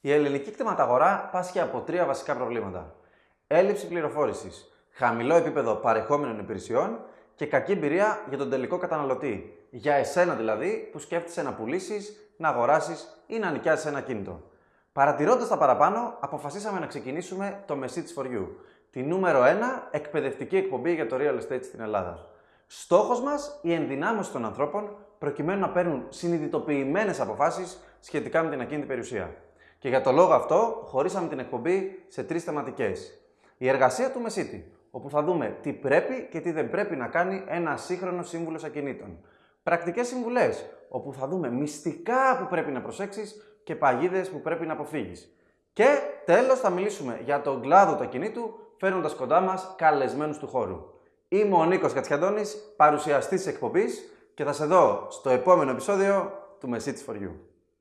Η ελληνική κτηματαγορά πάσχει από τρία βασικά προβλήματα. Έλλειψη πληροφόρησης, χαμηλό επίπεδο παρεχόμενων υπηρεσιών και κακή εμπειρία για τον τελικό καταναλωτή. Για εσένα δηλαδή που σκέφτεσαι να πουλήσεις, να αγοράσεις ή να νοικιάσεις ένα κίνητο. Παρατηρώντας τα παραπάνω, αποφασίσαμε να ξεκινήσουμε το Message for You, τη νούμερο 1 εκπαιδευτική εκπομπή για το real estate στην Ελλάδα. Στόχος μας η ενδυνάμωση των ανθρώπων προκειμένου να παίρνουν συνειδητοποιημένες αποφάσεις σχετικά με την ακίνητη περιουσία. Και για το λόγο αυτό, χωρίσαμε την εκπομπή σε τρεις θεματικές. Η εργασία του Μεσίτη, όπου θα δούμε τι πρέπει και τι δεν πρέπει να κάνει ένα σύγχρονο σύμβουλος ακινήτων. Πρακτικές συμβουλές, όπου θα δούμε μυστικά που πρέπει να προσέξεις και παγίδες που πρέπει να αποφύγεις. Και τέλος, θα μιλήσουμε για τον κλάδο του ακινήτου, φέρνοντας κοντά μας καλεσμένους του χώρου. Είμαι ο Νίκος Κατσιαντώνης, παρουσιαστής της εκπομπής και θα σε δω στο επόμενο επεισόδιο του Message for You.